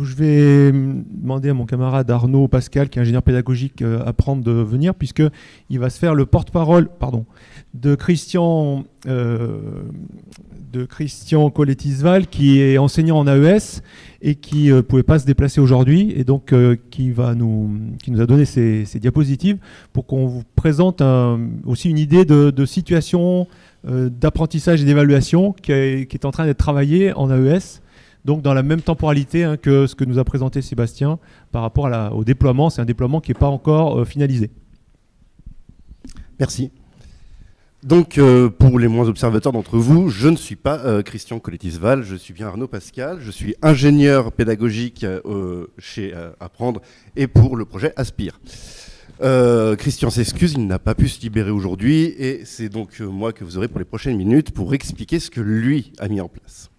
Je vais demander à mon camarade Arnaud Pascal, qui est ingénieur pédagogique, euh, à prendre de venir, puisqu'il va se faire le porte-parole pardon, de Christian, euh, Christian Coletisval, qui est enseignant en AES et qui ne euh, pouvait pas se déplacer aujourd'hui, et donc qui, va nous, qui nous a donné ces, diapositives pour qu'on vous présente aussi une idée de, situation d'apprentissage et d'évaluation qui, est en train d'être travaillée en AES donc dans la même temporalité hein, que ce que nous a présenté Sébastien par rapport au déploiement. C'est un déploiement qui n'est pas encore euh, finalisé. Merci. Donc, euh, pour les moins observateurs d'entre vous, je ne suis pas euh, Christian Coletisval, je suis bien Arnaud Pascal, je suis ingénieur pédagogique chez Apprendre et pour le projet Aspire. Christian s'excuse, il n'a pas pu se libérer aujourd'hui et c'est donc moi que vous aurez pour les prochaines minutes pour expliquer ce que lui a mis en place.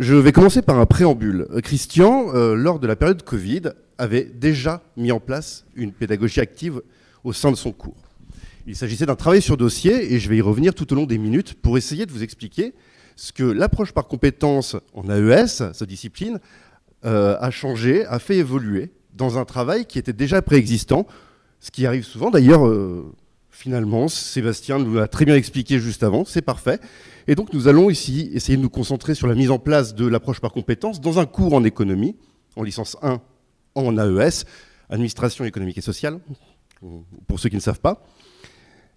Je vais commencer par un préambule. Christian, euh, lors de la période Covid, avait déjà mis en place une pédagogie active au sein de son cours. Il s'agissait d'un travail sur dossier, et je vais y revenir tout au long des minutes pour essayer de vous expliquer ce que l'approche par compétences en AES, sa discipline, euh, a changé, a fait évoluer dans un travail qui était déjà préexistant, ce qui arrive souvent d'ailleurs, euh, finalement, Sébastien nous l'a très bien expliqué juste avant, c'est parfait. Et donc nous allons ici essayer de nous concentrer sur la mise en place de l'approche par compétences dans un cours en économie, en licence 1 en AES, administration économique et sociale, pour ceux qui ne savent pas.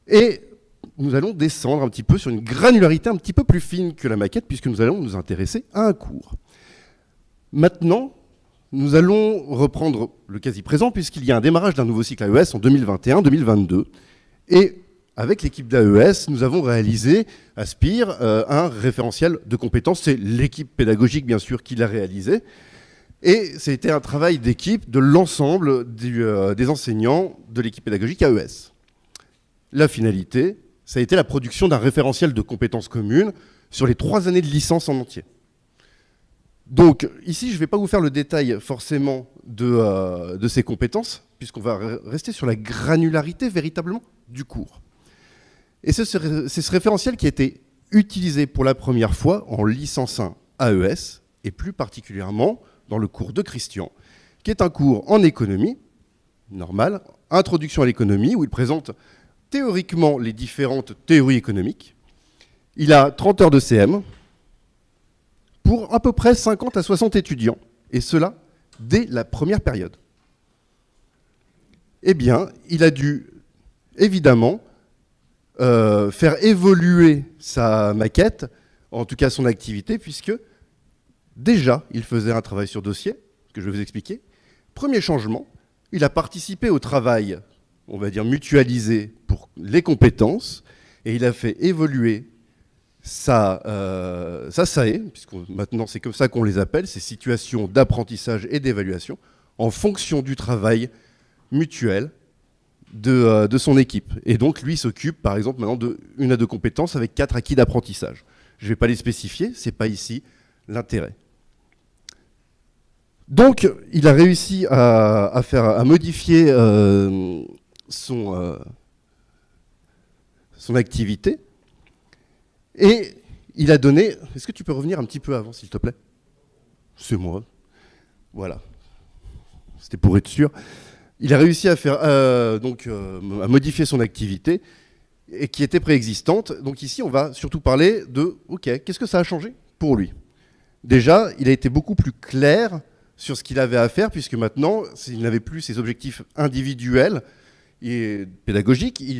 Et nous allons descendre un petit peu sur une granularité un petit peu plus fine que la maquette, puisque nous allons nous intéresser à un cours. Maintenant, nous allons reprendre le quasi-présent, puisqu'il y a un démarrage d'un nouveau cycle AES en 2021-2022. Et avec l'équipe d'AES, nous avons réalisé, Aspire, euh, un référentiel de compétences. C'est l'équipe pédagogique, bien sûr, qui l'a réalisé. Et c'était un travail d'équipe de l'ensemble euh, des enseignants de l'équipe pédagogique AES. La finalité, ça a été la production d'un référentiel de compétences communes sur les trois années de licence en entier. Donc ici, je ne vais pas vous faire le détail forcément de, euh, de ces compétences, puisqu'on va rester sur la granularité véritablement du cours. Et c'est ce, référentiel qui a été utilisé pour la première fois en licence 1 AES, et plus particulièrement dans le cours de Christian, qui est un cours en économie, normal, introduction à l'économie, où il présente théoriquement les différentes théories économiques. Il a 30 heures de CM pour à peu près 50 à 60 étudiants, et cela dès la première période. Eh bien, il a dû évidemment euh, faire évoluer sa maquette, en tout cas son activité, puisque déjà, il faisait un travail sur dossier, que je vais vous expliquer. Premier changement, il a participé au travail, on va dire mutualisé pour les compétences, et il a fait évoluer sa, euh, SAE, puisque maintenant c'est comme ça qu'on les appelle, ces situations d'apprentissage et d'évaluation, en fonction du travail mutuel euh, de, son équipe. Et donc, lui s'occupe, par exemple, maintenant d'une à deux compétences avec quatre acquis d'apprentissage. Je ne vais pas les spécifier, ce n'est pas ici l'intérêt. Donc, il a réussi à, faire, modifier euh, son, euh, son activité. Et il a donné... Est-ce que tu peux revenir un petit peu avant, s'il te plaît? C'est moi. Voilà. C'était pour être sûr. Il a réussi à, faire, euh, donc, euh, à modifier son activité et qui était préexistante. Donc ici, on va surtout parler de, OK, qu'est-ce que ça a changé pour lui? Déjà, il a été beaucoup plus clair sur ce qu'il avait à faire, puisque maintenant, il n'avait plus ses objectifs individuels et pédagogiques, il,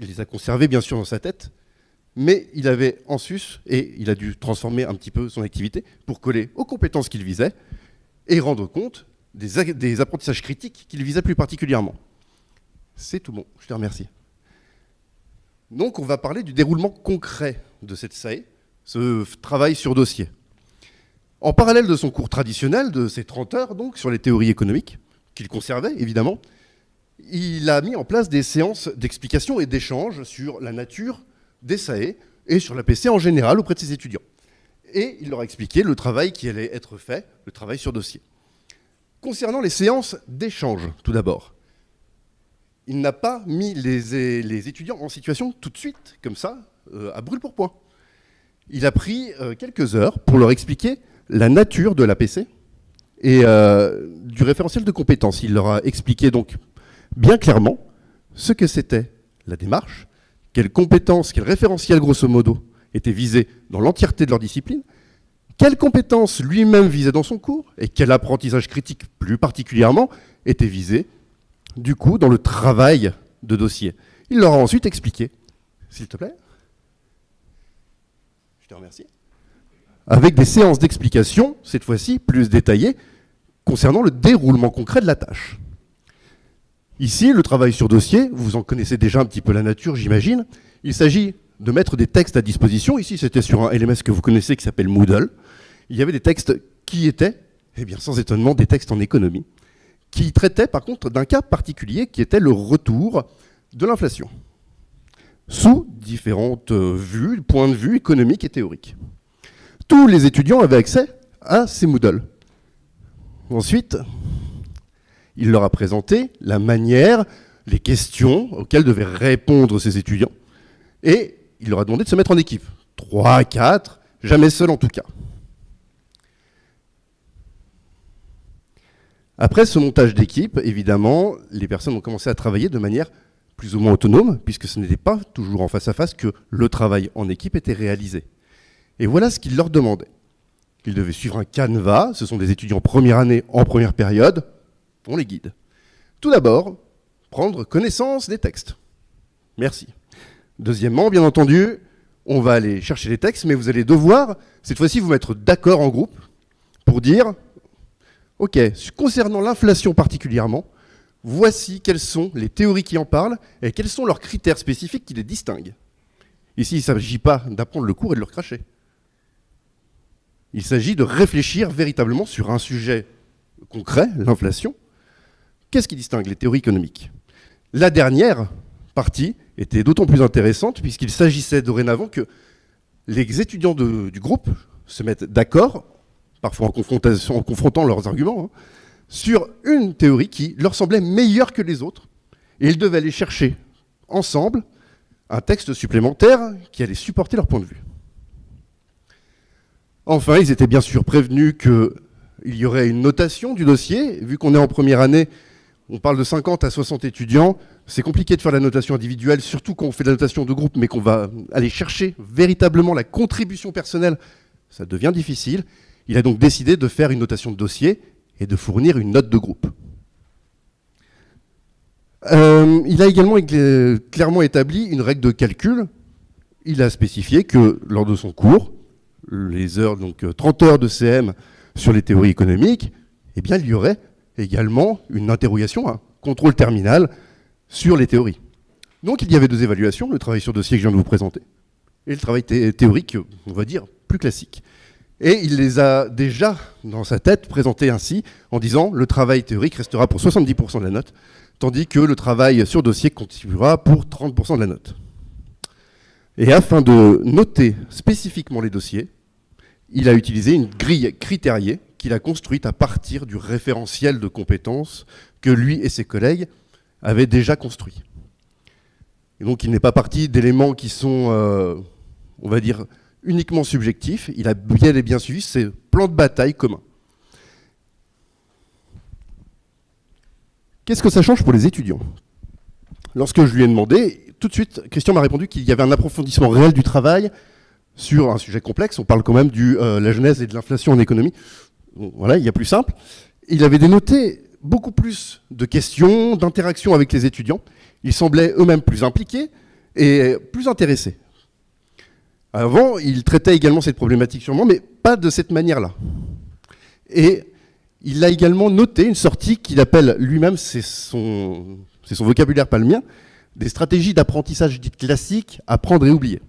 les a conservés bien sûr dans sa tête, mais il avait en sus, et il a dû transformer un petit peu son activité pour coller aux compétences qu'il visait et rendre compte des, apprentissages critiques qu'il visait plus particulièrement. C'est tout bon, je te remercie. Donc on va parler du déroulement concret de cette SAE, ce travail sur dossier. En parallèle de son cours traditionnel, de ses 30 heures donc, sur les théories économiques, qu'il conservait évidemment, il a mis en place des séances d'explication et d'échange sur la nature des SAE et sur la PC en général auprès de ses étudiants. Et il leur a expliqué le travail qui allait être fait, le travail sur dossier. Concernant les séances d'échange, tout d'abord, il n'a pas mis les, étudiants en situation tout de suite, comme ça, euh, à brûle pour point. Il a pris euh, quelques heures pour leur expliquer la nature de l'APC et euh, du référentiel de compétences. Il leur a expliqué donc bien clairement ce que c'était la démarche, quelles compétences, quel référentiel grosso modo étaient visés dans l'entièreté de leur discipline, quelles compétences lui-même visait dans son cours et quel apprentissage critique plus particulièrement était visé du coup dans le travail de dossier? Il leur a ensuite expliqué, s'il te plaît, je te remercie, avec des séances d'explication, cette fois-ci plus détaillées, concernant le déroulement concret de la tâche. Ici, le travail sur dossier, vous en connaissez déjà un petit peu la nature, j'imagine. Il s'agit de mettre des textes à disposition. Ici, c'était sur un LMS que vous connaissez qui s'appelle Moodle. Il y avait des textes qui étaient, eh bien, sans étonnement, des textes en économie, qui traitaient par contre d'un cas particulier qui était le retour de l'inflation, sous différentes euh, vues, points de vue économiques et théoriques. Tous les étudiants avaient accès à ces Moodle. Ensuite, il leur a présenté la manière, les questions auxquelles devaient répondre ces étudiants. Et il leur a demandé de se mettre en équipe. Trois, quatre, jamais seul en tout cas. Après ce montage d'équipe, évidemment, les personnes ont commencé à travailler de manière plus ou moins autonome, puisque ce n'était pas toujours en face à face que le travail en équipe était réalisé. Et voilà ce qu'il leur demandait. Ils devaient suivre un canevas, ce sont des étudiants première année en première période, on les guide. Tout d'abord, prendre connaissance des textes. Merci. Deuxièmement, bien entendu, on va aller chercher les textes, mais vous allez devoir, cette fois-ci, vous mettre d'accord en groupe pour dire, OK, concernant l'inflation particulièrement, voici quelles sont les théories qui en parlent et quels sont leurs critères spécifiques qui les distinguent. Ici, il ne s'agit pas d'apprendre le cours et de le cracher. Il s'agit de réfléchir véritablement sur un sujet concret, l'inflation, Qu'est-ce qui distingue les théories économiques? La dernière partie était d'autant plus intéressante puisqu'il s'agissait dorénavant que les étudiants du groupe se mettent d'accord, parfois en, confrontant leurs arguments, hein, sur une théorie qui leur semblait meilleure que les autres. Et ils devaient aller chercher ensemble un texte supplémentaire qui allait supporter leur point de vue. Enfin, ils étaient bien sûr prévenus qu'il y aurait une notation du dossier. Vu qu'on est en première année, on parle de 50 à 60 étudiants. C'est compliqué de faire la notation individuelle, surtout quand on fait la notation de groupe, mais qu'on va aller chercher véritablement la contribution personnelle. Ça devient difficile. Il a donc décidé de faire une notation de dossier et de fournir une note de groupe. Euh, il a également clairement établi une règle de calcul. Il a spécifié que lors de son cours, les heures, donc 30 heures de CM sur les théories économiques, eh bien, il y aurait également une interrogation, un contrôle terminal sur les théories. Donc il y avait deux évaluations, le travail sur dossier que je viens de vous présenter, et le travail théorique, on va dire, plus classique. Et il les a déjà, dans sa tête, présentés ainsi, en disant le travail théorique restera pour 70% de la note, tandis que le travail sur dossier contribuera pour 30% de la note. Et afin de noter spécifiquement les dossiers, il a utilisé une grille critériée qu'il a construite à partir du référentiel de compétences que lui et ses collègues avaient déjà construit. Et donc il n'est pas parti d'éléments qui sont, euh, on va dire, uniquement subjectifs, il a bien et bien suivi ses plans de bataille communs. Qu'est-ce que ça change pour les étudiants? Lorsque je lui ai demandé, tout de suite, Christian m'a répondu qu'il y avait un approfondissement réel du travail sur un sujet complexe. On parle quand même de euh, la genèse et de l'inflation en économie voilà, il y a plus simple. Il avait dénoté beaucoup plus de questions, d'interactions avec les étudiants. Ils semblaient eux-mêmes plus impliqués et plus intéressés. Avant, il traitait également cette problématique sûrement, mais pas de cette manière-là. Et il a également noté une sortie qu'il appelle lui-même, c'est son, vocabulaire, pas le mien, des stratégies d'apprentissage dites classiques, apprendre et oublier.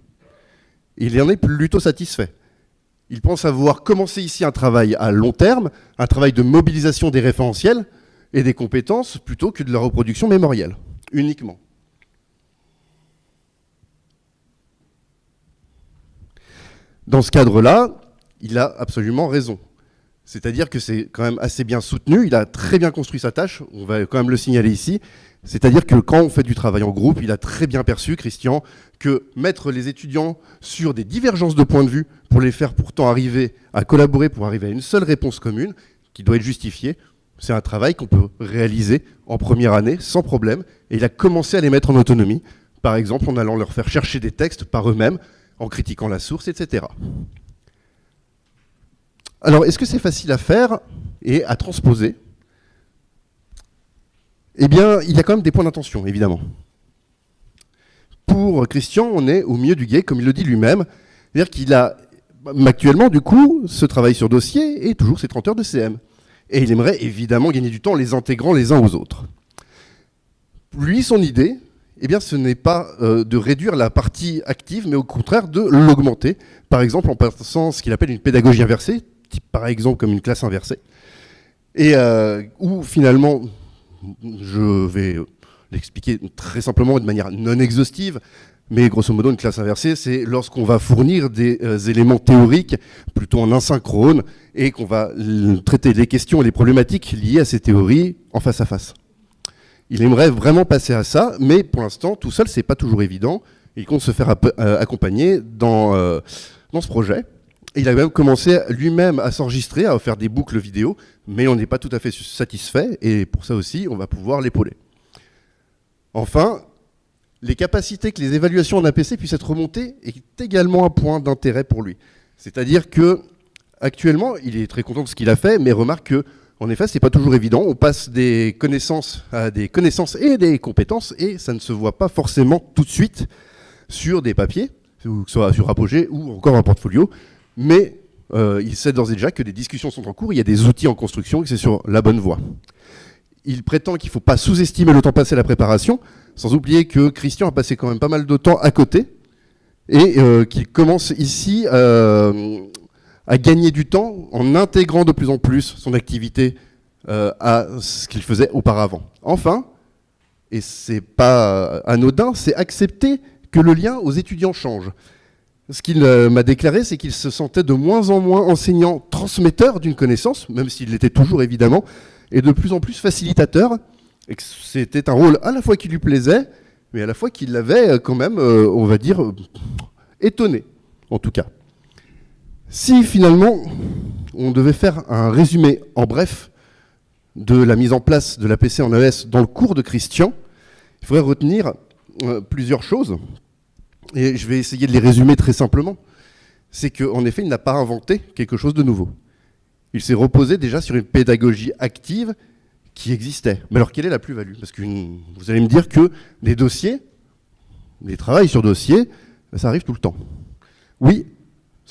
Il en est plutôt satisfait. Il pense avoir commencé ici un travail à long terme, un travail de mobilisation des référentiels et des compétences plutôt que de la reproduction mémorielle, uniquement. Dans ce cadre-là, il a absolument raison. C'est-à-dire que c'est quand même assez bien soutenu, il a très bien construit sa tâche, on va quand même le signaler ici. C'est-à-dire que quand on fait du travail en groupe, il a très bien perçu, Christian, que mettre les étudiants sur des divergences de points de vue pour les faire pourtant arriver à collaborer, pour arriver à une seule réponse commune, qui doit être justifié. C'est un travail qu'on peut réaliser en première année sans problème. Et il a commencé à les mettre en autonomie, par exemple en allant leur faire chercher des textes par eux-mêmes, en critiquant la source, etc. Alors, est-ce que c'est facile à faire et à transposer? Eh bien, il y a quand même des points d'intention, évidemment. Pour Christian, on est au milieu du guet, comme il le dit lui-même. C'est-à-dire qu'il a actuellement, du coup, ce travail sur dossier et toujours ses 30 heures de CM. Et il aimerait évidemment gagner du temps en les intégrant les uns aux autres. Lui, son idée, eh bien, ce n'est pas euh, de réduire la partie active, mais au contraire de l'augmenter. Par exemple, en passant ce qu'il appelle une pédagogie inversée, par exemple comme une classe inversée, et euh, où finalement, je vais l'expliquer très simplement de manière non exhaustive, mais grosso modo, une classe inversée, c'est lorsqu'on va fournir des euh, éléments théoriques plutôt en asynchrone et qu'on va traiter les questions et les problématiques liées à ces théories en face à face. Il aimerait vraiment passer à ça, mais pour l'instant, tout seul, c'est pas toujours évident. Il compte se faire euh, accompagner dans, euh, dans ce projet. il a même commencé lui-même à s'enregistrer, à faire des boucles vidéo, mais on n'est pas tout à fait satisfait, et pour ça aussi, on va pouvoir l'épauler. Enfin, les capacités que les évaluations en APC puissent être remontées est également un point d'intérêt pour lui. C'est-à-dire que actuellement, il est très content de ce qu'il a fait, mais remarque que en effet, c'est pas toujours évident. On passe des connaissances à des connaissances et des compétences, et ça ne se voit pas forcément tout de suite sur des papiers, que ce soit sur Apogée ou encore un portfolio. Mais euh, il sait d'ores et déjà que des discussions sont en cours, il y a des outils en construction, et que c'est sur la bonne voie. Il prétend qu'il ne faut pas sous-estimer le temps passé à la préparation, sans oublier que Christian a passé quand même pas mal de temps à côté et euh, qu'il commence ici euh, à gagner du temps en intégrant de plus en plus son activité euh, à ce qu'il faisait auparavant. Enfin, et c'est pas anodin, c'est accepter que le lien aux étudiants change. Ce qu'il m'a déclaré, c'est qu'il se sentait de moins en moins enseignant transmetteur d'une connaissance, même s'il l'était toujours évidemment, et de plus en plus facilitateur, et que c'était un rôle à la fois qui lui plaisait, mais à la fois qui l'avait euh, quand même, euh, on va dire, euh, étonné, en tout cas. Si finalement on devait faire un résumé en bref de la mise en place de l'APC en AES dans le cours de Christian, il faudrait retenir plusieurs choses, et je vais essayer de les résumer très simplement. C'est qu'en effet, il n'a pas inventé quelque chose de nouveau. Il s'est reposé déjà sur une pédagogie active qui existait. Mais alors, quelle est la plus-value? Parce que vous allez me dire que les dossiers, les travails sur dossiers, ça arrive tout le temps. Oui,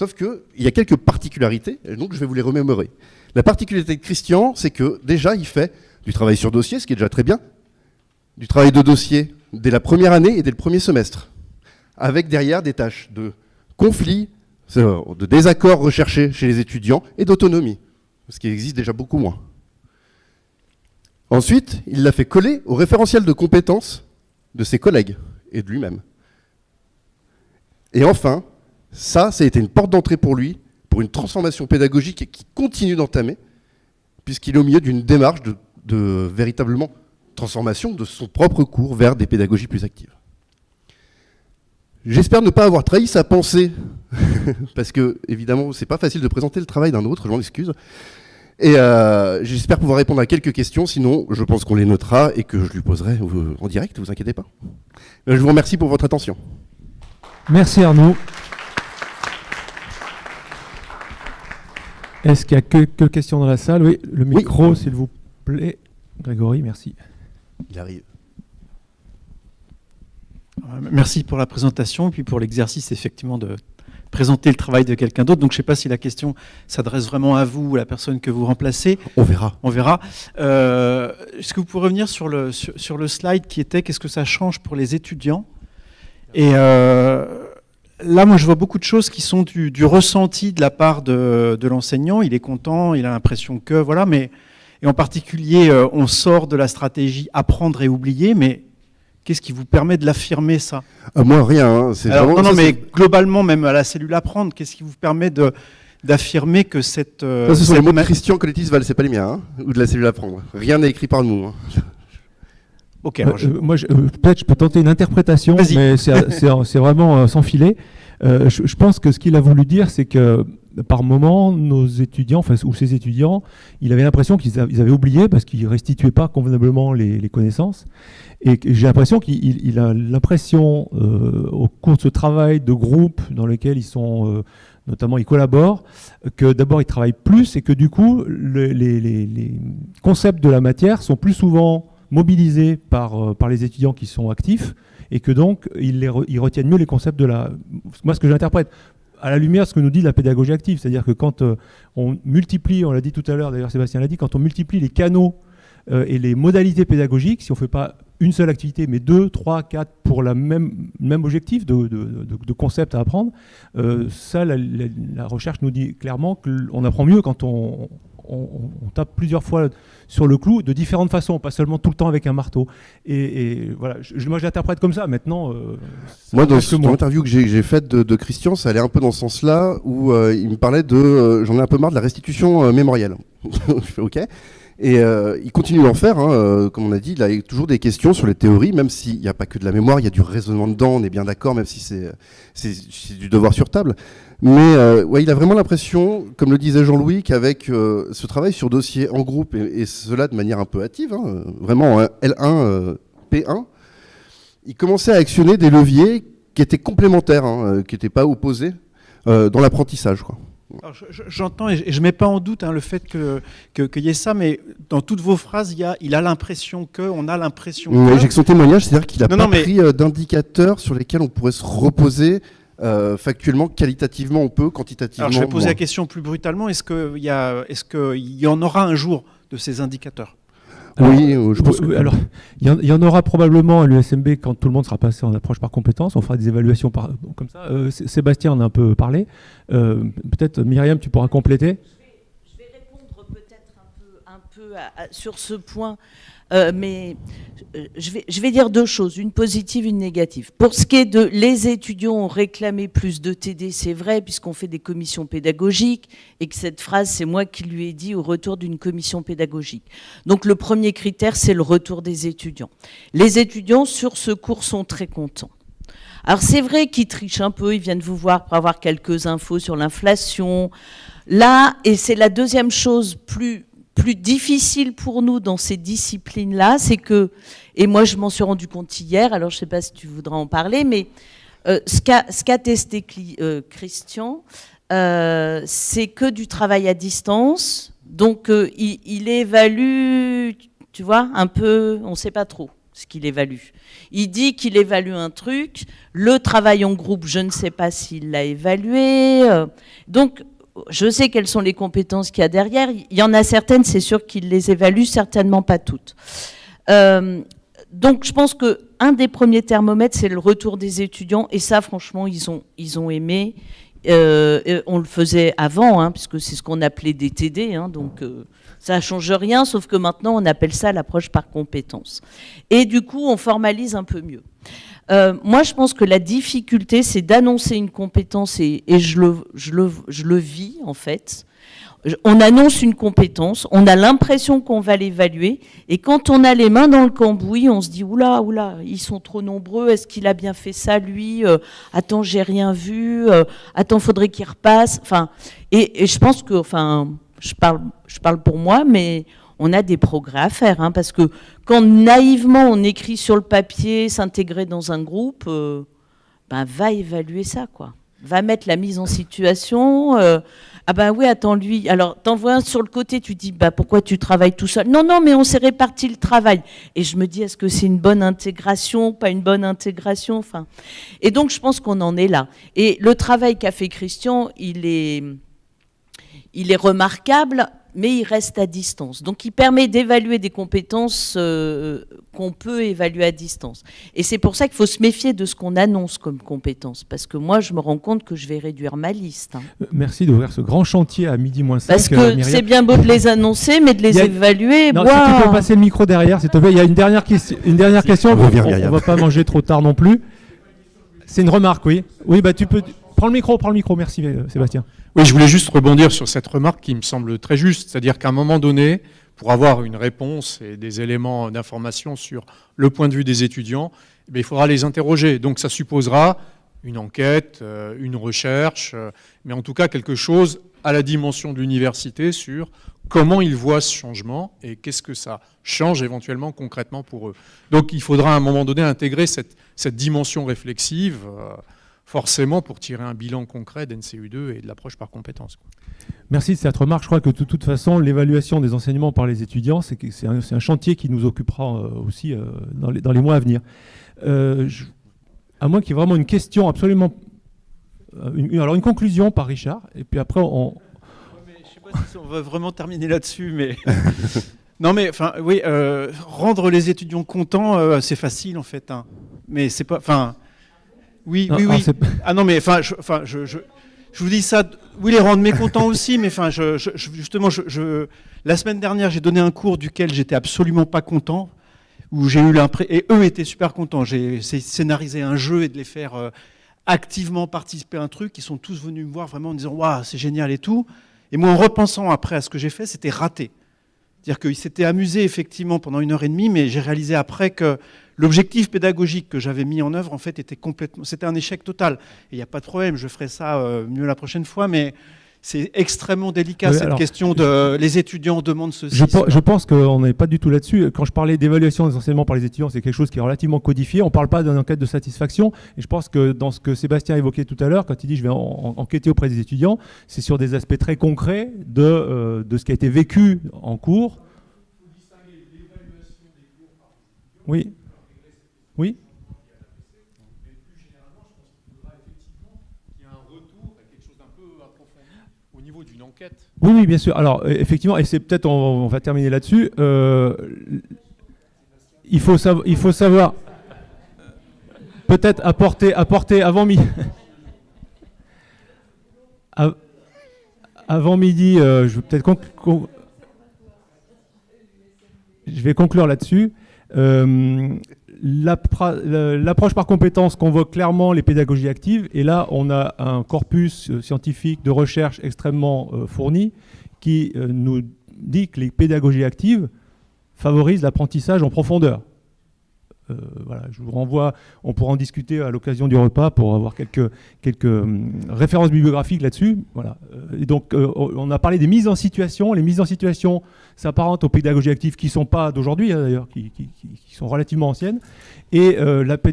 sauf qu'il y a quelques particularités, et donc je vais vous les remémorer. La particularité de Christian, c'est que déjà, il fait du travail sur dossier, ce qui est déjà très bien, du travail de dossier dès la première année et dès le premier semestre, avec derrière des tâches de conflit, de désaccords recherchés chez les étudiants et d'autonomie, ce qui existe déjà beaucoup moins. Ensuite, il l'a fait coller au référentiel de compétences de ses collègues et de lui-même. Et enfin, ça, ça a été une porte d'entrée pour lui, pour une transformation pédagogique qui continue d'entamer, puisqu'il est au milieu d'une démarche de, véritablement transformation de son propre cours vers des pédagogies plus actives. J'espère ne pas avoir trahi sa pensée, parce que, évidemment, c'est pas facile de présenter le travail d'un autre, je m'en excuse. Et euh, j'espère pouvoir répondre à quelques questions, sinon je pense qu'on les notera et que je lui poserai en direct, vous inquiétez pas. Euh, je vous remercie pour votre attention. Merci Arnaud. Est-ce qu'il y a quelques questions dans la salle? Oui, le micro, s'il vous plaît. Grégory, merci. Il arrive. Euh, merci pour la présentation et puis pour l'exercice effectivement de présenter le travail de quelqu'un d'autre. Donc je ne sais pas si la question s'adresse vraiment à vous ou à la personne que vous remplacez. On verra. On verra. Euh, est-ce que vous pouvez revenir sur le, sur, le slide qui était qu'est-ce que ça change pour les étudiants? Et euh, là, moi, je vois beaucoup de choses qui sont du, ressenti de la part de, l'enseignant. Il est content, il a l'impression que, voilà, mais et en particulier, euh, on sort de la stratégie apprendre et oublier, mais Qu'est-ce qui vous permet de l'affirmer, ça? Euh, Moi, rien. Hein, non, non, mais globalement, même à la cellule apprendre, qu'est-ce qui vous permet de d'affirmer que cette... Euh, ça, ce sont les mots de Christian Coletis-Val, c'est pas les miens, hein, ou de la cellule apprendre. Rien n'est écrit par nous. Hein. Ok. Euh, moi, peut-être je peux tenter une interprétation, mais c'est vraiment sans filet. je, pense que ce qu'il a voulu dire, c'est que par moment, nos étudiants, enfin, ou ces étudiants, il avait l'impression qu'ils avaient oublié parce qu'ils restituaient pas convenablement les, connaissances. Et j'ai l'impression qu'il a l'impression, au cours de ce travail de groupe dans lequel ils sont notamment ils collaborent, que d'abord ils travaillent plus et que du coup les, concepts de la matière sont plus souvent mobilisés par, par les étudiants qui sont actifs et que donc ils, retiennent mieux les concepts de la... Moi ce que j'interprète à la lumière de ce que nous dit la pédagogie active, c'est-à-dire que quand euh, on multiplie, on l'a dit tout à l'heure, d'ailleurs Sébastien l'a dit, quand on multiplie les canaux euh, et les modalités pédagogiques, si on ne fait pas une seule activité, mais deux, trois, quatre pour le même, même objectif de, de, concept à apprendre, euh, ça, la, recherche nous dit clairement qu'on apprend mieux quand on, tape plusieurs fois sur le clou de différentes façons, pas seulement tout le temps avec un marteau. Et, voilà, je, moi j'interprète comme ça. Maintenant, euh, moi dans, l'interview que j'ai faite de, Christian, ça allait un peu dans ce sens-là où il me parlait de, j'en ai un peu marre de la restitution mémorielle. je fais OK. Et euh, il continue d'en faire, hein, euh, comme on a dit, il a toujours des questions sur les théories, même s'il n'y a pas que de la mémoire, il y a du raisonnement dedans, on est bien d'accord, même si c'est du devoir sur table. Mais euh, ouais, il a vraiment l'impression, comme le disait Jean-Louis, qu'avec ce travail sur dossier en groupe, et, cela de manière un peu hâtive, hein, vraiment L1, P1, il commençait à actionner des leviers qui étaient complémentaires, hein, qui n'étaient pas opposés dans l'apprentissage. J'entends et je ne mets pas en doute hein, le fait qu'il que, y ait ça, mais dans toutes vos phrases, il, y a, il a l'impression que, on a l'impression que. J'ai que son témoignage, c'est-à-dire qu'il n'a pas pris euh, d'indicateurs sur lesquels on pourrait se reposer euh, factuellement, qualitativement, on peut, quantitativement. Alors je vais poser la question plus brutalement est-ce qu'il y, est y en aura un jour de ces indicateurs? Oui, euh, je pense que... alors il y, en aura probablement à l'USMB quand tout le monde sera passé en approche par compétence. On fera des évaluations par, comme ça. Euh, Sébastien en a un peu parlé. Euh, peut-être Myriam, tu pourras compléter. Je vais, répondre peut-être sur ce point. Euh, mais euh, je vais, je vais dire deux choses, une positive, une négative. Pour ce qui est de les étudiants ont réclamé plus de TD, c'est vrai, puisqu'on fait des commissions pédagogiques, et que cette phrase, c'est moi qui lui ai dit au retour d'une commission pédagogique. Donc le premier critère, c'est le retour des étudiants. Les étudiants sur ce cours sont très contents. Alors c'est vrai qu'ils trichent un peu, ils viennent vous voir pour avoir quelques infos sur l'inflation. Là, et c'est la deuxième chose plus plus difficile pour nous dans ces disciplines-là, c'est que, et moi je m'en suis rendu compte hier, alors je ne sais pas si tu voudras en parler, mais euh, ce qu'a testé euh, Christian, euh, c'est que du travail à distance, donc il, il, évalue, tu vois, un peu, on ne sait pas trop ce qu'il évalue. Il dit qu'il évalue un truc, le travail en groupe, je ne sais pas s'il l'a évalué, donc je sais quelles sont les compétences qu'il y a derrière. Il y en a certaines, c'est sûr qu'il les évalue, certainement pas toutes. Euh, donc je pense qu'un des premiers thermomètres, c'est le retour des étudiants. Et ça, franchement, ils ont, ils ont aimé. Euh, on le faisait avant, hein, puisque c'est ce qu'on appelait des TD. Hein, donc euh, ça ne change rien, sauf que maintenant, on appelle ça l'approche par compétence. Et du coup, on formalise un peu mieux. Euh, moi, je pense que la difficulté, c'est d'annoncer une compétence, et, je, le, je, le, je, le, vis, en fait. On annonce une compétence, on a l'impression qu'on va l'évaluer, et quand on a les mains dans le cambouis, on se dit, oula, oula, ils sont trop nombreux, est-ce qu'il a bien fait ça, lui euh, Attends, j'ai rien vu, euh, attends, faudrait qu'il repasse. Enfin, et, et, je pense que, enfin, je parle, je parle pour moi, mais on a des progrès à faire. Hein, parce que quand naïvement on écrit sur le papier, s'intégrer dans un groupe, euh, ben, va évaluer ça, quoi. Va mettre la mise en situation. Euh, ah ben oui, attends, lui. Alors, t'envoies un sur le côté, tu dis, bah, pourquoi tu travailles tout seul? Non, non, mais on s'est réparti le travail. Et je me dis, est-ce que c'est une bonne intégration, pas une bonne intégration? Enfin, Et donc, je pense qu'on en est là. Et le travail qu'a fait Christian, il est, il est remarquable mais il reste à distance. Donc il permet d'évaluer des compétences euh, qu'on peut évaluer à distance. Et c'est pour ça qu'il faut se méfier de ce qu'on annonce comme compétences, parce que moi je me rends compte que je vais réduire ma liste. Hein. Euh, merci d'ouvrir ce grand chantier à midi moins 5. Parce que euh, c'est bien beau de les annoncer, mais de les évaluer... Non, si tu peux passer le micro derrière, s'il te plaît. Il y a une dernière, question. Une dernière question, on ne va pas manger trop tard non plus. C'est une remarque, oui. Oui, bah tu peux... Prends le micro, prends le micro, merci Sébastien. Oui, je voulais juste rebondir sur cette remarque qui me semble très juste, c'est-à-dire qu'à un moment donné, pour avoir une réponse et des éléments d'information sur le point de vue des étudiants, eh il faudra les interroger. Donc ça supposera une enquête, une recherche, mais en tout cas quelque chose à la dimension de l'université sur comment ils voient ce changement et qu'est-ce que ça change éventuellement concrètement pour eux. Donc il faudra à un moment donné intégrer cette, dimension réflexive, euh, forcément pour tirer un bilan concret d'NCU2 et de l'approche par compétences. Merci de cette remarque. Je crois que de toute façon, l'évaluation des enseignements par les étudiants, c'est un, un, chantier qui nous occupera euh, aussi euh, dans, les, dans, les, mois à venir. à moins qu'il y ait vraiment une question absolument... alors une conclusion par Richard, et puis après on, on va vraiment terminer là-dessus, mais. non, mais enfin, oui, euh, rendre les étudiants contents, euh, c'est facile en fait. Hein. Mais c'est pas. Enfin. Oui, oui, oui. Ah non, mais enfin, je, enfin, je, je, vous dis ça. Oui, les rendre mécontents aussi, mais enfin, je, justement, je, la semaine dernière, j'ai donné un cours duquel j'étais absolument pas content, où j'ai eu l'impression. Et eux étaient super contents. J'ai scénarisé un jeu et de les faire. Euh, activement participer à un truc, ils sont tous venus me voir vraiment en disant Waouh, c'est génial et tout. Et moi, en repensant après à ce que j'ai fait, c'était raté. C'est-à-dire qu'il s'était amusé effectivement pendant une heure et demie, mais j'ai réalisé après que l'objectif pédagogique que j'avais mis en œuvre, en fait, était complètement, c'était un échec total. Et il n'y a pas de problème, je ferai ça euh, mieux la prochaine fois, mais c'est extrêmement délicat cette question de les étudiants demandent ceci. Je, je pense qu'on n'est pas du tout là-dessus. Quand je parlais d'évaluation des enseignements par les étudiants, c'est quelque chose qui est relativement codifié. On ne parle pas d'une enquête de satisfaction. Et je pense que dans ce que Sébastien évoquait tout à l'heure, quand il dit je vais enquêter auprès des étudiants, c'est sur des aspects très concrets de, euh, de ce qui a été vécu en cours. Oui. Oui. Oui, oui, bien sûr. Alors, euh, effectivement, et c'est peut-être, on, va terminer là-dessus. Euh, il, faut savoir, peut-être apporter, apporter avant midi. avant midi, euh, je vais peut-être je vais conclure là-dessus. L'approche par compétence convoque clairement les pédagogies actives et là on a un corpus euh, scientifique de recherche extrêmement euh, fourni qui euh, nous dit que les pédagogies actives favorisent l'apprentissage en profondeur. Euh, je vous renvoie, on pourra en discuter à l'occasion du repas pour avoir quelques, hum, références bibliographiques là-dessus. Voilà. Euh, donc, euh, on a parlé des mises en situation. Les mises en situation s'apparentent aux pédagogies actives qui ne sont pas d'aujourd'hui, hein, d'ailleurs, qui, sont relativement anciennes. Et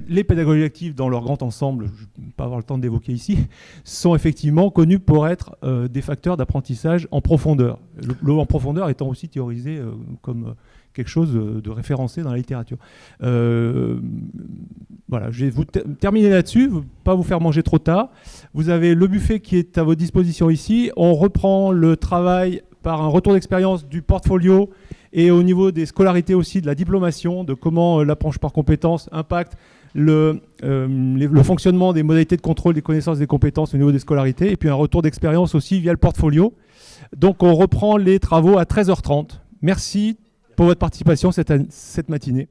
les pédagogies actives, dans leur grand ensemble, je ne vais pas avoir le temps d'évoquer ici, sont effectivement connues pour être des facteurs d'apprentissage en profondeur. Le, en profondeur étant aussi théorisé comme quelque chose de référencé dans la littérature. Euh, voilà, je vais vous terminer là-dessus, pas vous faire manger trop tard. Vous avez le buffet qui est à votre disposition ici. On reprend le travail par un retour d'expérience du portfolio et au niveau des scolarités aussi, de la diplomation, de comment euh, l'approche par compétences impacte le, euh, le, fonctionnement des modalités de contrôle des connaissances et des compétences au niveau des scolarités, et puis un retour d'expérience aussi via le portfolio. Donc on reprend les travaux à 13h30. Merci pour votre participation cette, matinée.